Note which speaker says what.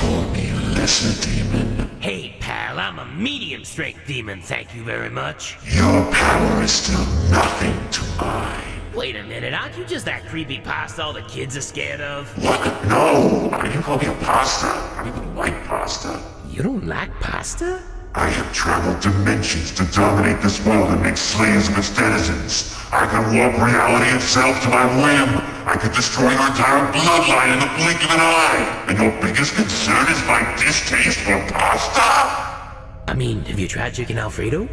Speaker 1: call me lesser demon.
Speaker 2: Hey, pal, I'm a medium strength demon, thank you very much.
Speaker 1: Your power is still nothing to mine.
Speaker 2: Wait a minute, aren't you just that creepy pasta all the kids are scared of?
Speaker 1: What? No! I you call me a pasta. I don't even like pasta.
Speaker 2: You don't like pasta?
Speaker 1: I have traveled dimensions to dominate this world and make slaves of its denizens. I can warp reality itself to my whim. I could destroy your entire bloodline in the blink of an eye. And your biggest concern is my distaste for pasta?
Speaker 2: I mean, have you tried chicken Alfredo?